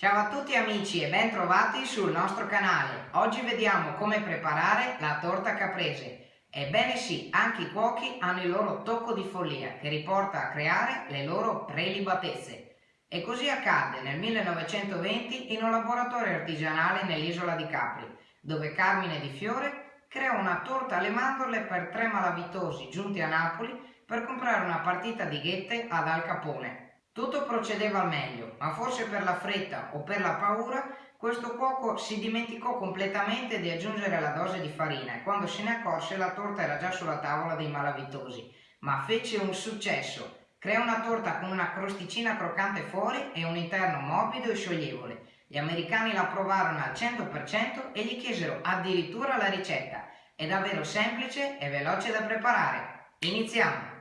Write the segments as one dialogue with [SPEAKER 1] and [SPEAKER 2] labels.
[SPEAKER 1] Ciao a tutti amici e ben trovati sul nostro canale. Oggi vediamo come preparare la torta caprese. Ebbene sì, anche i cuochi hanno il loro tocco di follia che riporta a creare le loro prelibatezze. E così accadde nel 1920 in un laboratorio artigianale nell'isola di Capri, dove Carmine Di Fiore creò una torta alle mandorle per tre malavitosi giunti a Napoli per comprare una partita di ghette ad Al Capone. Tutto procedeva al meglio, ma forse per la fretta o per la paura questo cuoco si dimenticò completamente di aggiungere la dose di farina e quando se ne accorse la torta era già sulla tavola dei malavitosi. Ma fece un successo. Creò una torta con una crosticina croccante fuori e un interno morbido e scioglievole. Gli americani la provarono al 100% e gli chiesero addirittura la ricetta. È davvero semplice e veloce da preparare. Iniziamo!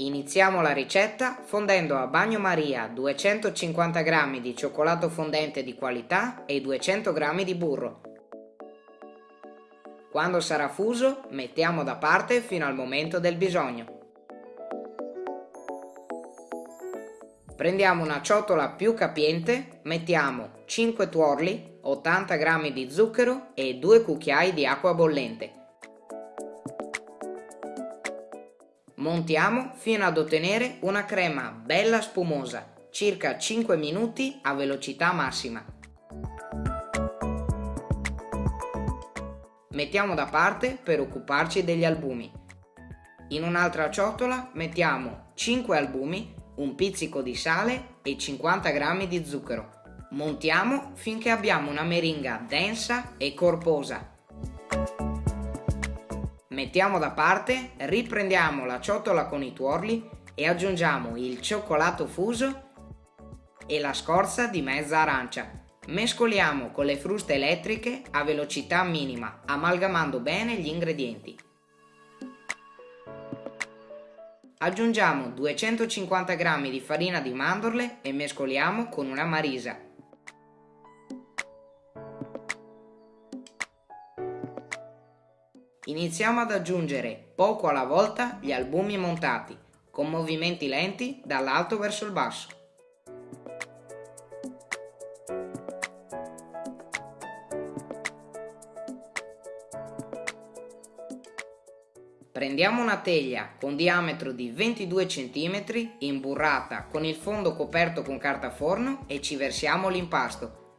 [SPEAKER 2] Iniziamo la ricetta fondendo a bagnomaria 250 g di cioccolato fondente di qualità e 200 g di burro. Quando sarà fuso mettiamo da parte fino al momento del bisogno. Prendiamo una ciotola più capiente, mettiamo 5 tuorli, 80 g di zucchero e 2 cucchiai di acqua bollente. Montiamo fino ad ottenere una crema bella spumosa, circa 5 minuti a velocità massima. Mettiamo da parte per occuparci degli albumi. In un'altra ciotola mettiamo 5 albumi, un pizzico di sale e 50 g di zucchero. Montiamo finché abbiamo una meringa densa e corposa Mettiamo da parte, riprendiamo la ciotola con i tuorli e aggiungiamo il cioccolato fuso e la scorza di mezza arancia. Mescoliamo con le fruste elettriche a velocità minima, amalgamando bene gli ingredienti. Aggiungiamo 250 g di farina di mandorle e mescoliamo con una marisa. Iniziamo ad aggiungere poco alla volta gli albumi montati, con movimenti lenti dall'alto verso il basso. Prendiamo una teglia con diametro di 22 cm imburrata con il fondo coperto con carta forno e ci versiamo l'impasto.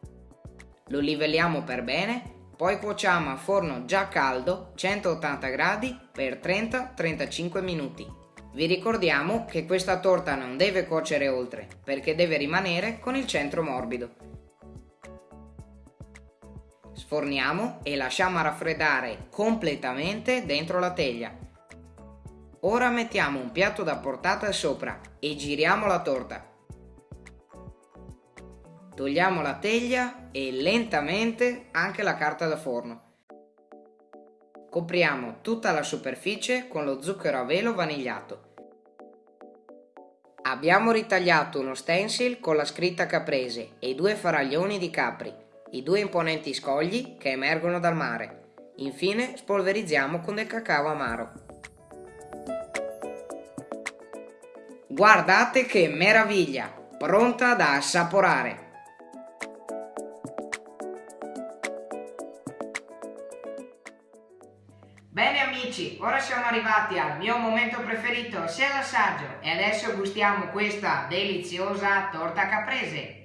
[SPEAKER 2] Lo livelliamo per bene poi cuociamo a forno già caldo 180 gradi per 30-35 minuti. Vi ricordiamo che questa torta non deve cuocere oltre perché deve rimanere con il centro morbido. Sforniamo e lasciamo raffreddare completamente dentro la teglia. Ora mettiamo un piatto da portata sopra e giriamo la torta. Togliamo la teglia e lentamente anche la carta da forno. Copriamo tutta la superficie con lo zucchero a velo vanigliato. Abbiamo ritagliato uno stencil con la scritta caprese e due faraglioni di capri, i due imponenti scogli che emergono dal mare. Infine spolverizziamo con del cacao amaro. Guardate che meraviglia! Pronta da assaporare!
[SPEAKER 1] Bene amici, ora siamo arrivati al mio momento preferito, sia l'assaggio, e adesso gustiamo questa deliziosa torta caprese.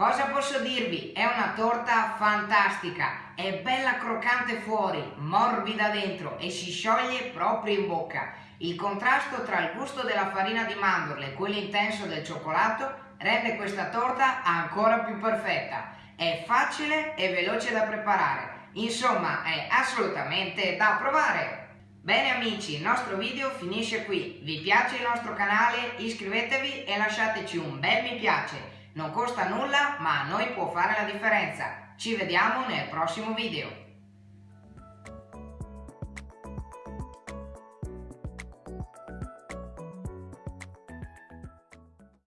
[SPEAKER 1] Cosa posso dirvi? È una torta fantastica, è bella croccante fuori, morbida dentro e si scioglie proprio in bocca. Il contrasto tra il gusto della farina di mandorle e quello intenso del cioccolato rende questa torta ancora più perfetta. È facile e veloce da preparare, insomma è assolutamente da provare. Bene amici, il nostro video finisce qui. Vi piace il nostro canale? Iscrivetevi e lasciateci un bel mi piace. Non costa nulla, ma a noi può fare la differenza. Ci vediamo nel prossimo video.